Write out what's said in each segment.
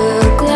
the glow.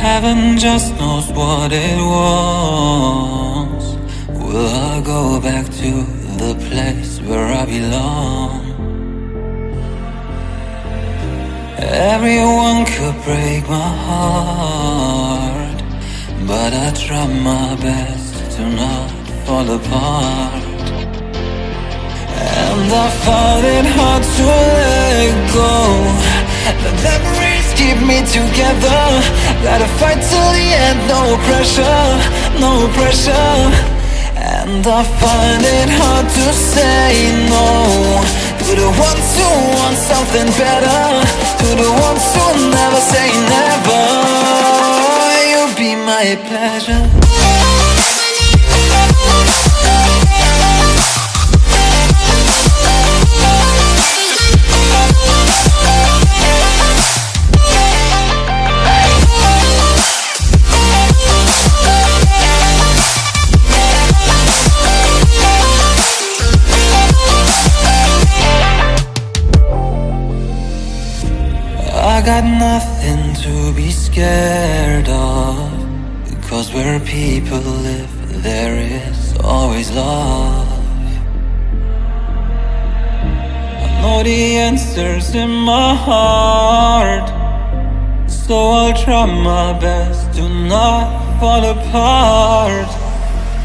Heaven just knows what it wants. Will I go back to the place where I belong? Everyone could break my heart, but I try my best to not fall apart. And I find it hard to let go. The memories keep me together. Gotta fight till the end, no pressure, no pressure. And I find it hard to say no to the ones who want something better, to the ones who never say never. You'll be my pleasure. Of Because where people live there is always love. I know the answers in my heart So I'll try my best to not fall apart.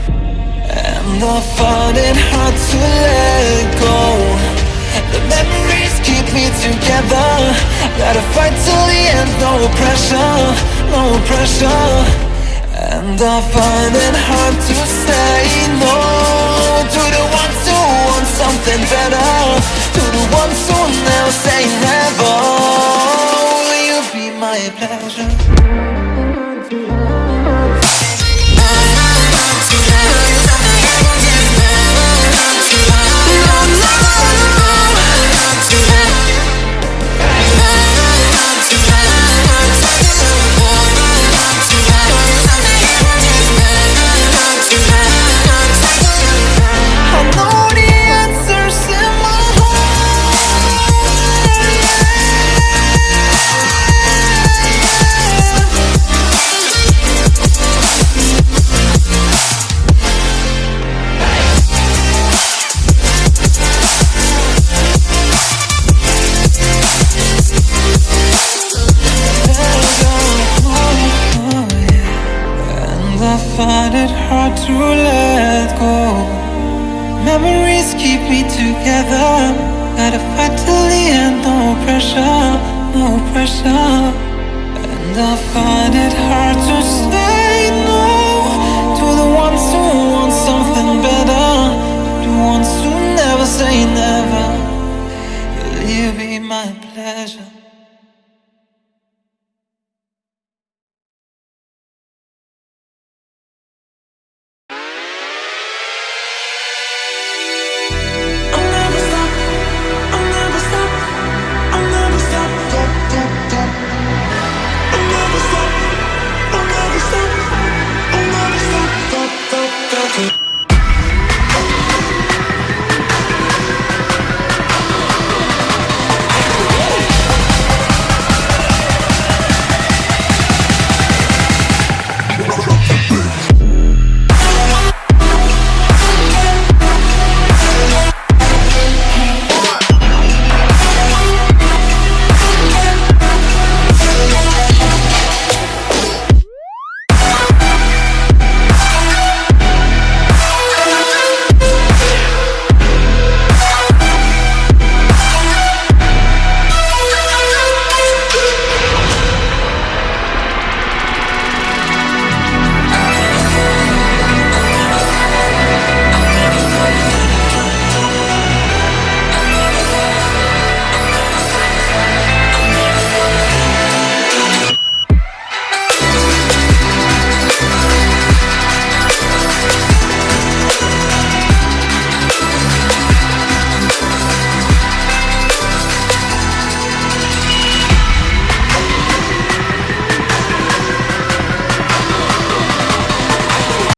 And I find it hard to let go. The memories keep me together. Gotta fight till the end, no pressure, no pressure. And I find it hard to say no. To the ones who want something better. To the ones who never say never. Will you be my pleasure? Find it hard to let go. Memories keep me together. Gotta fight till the end, no pressure, no pressure. And I find it hard to say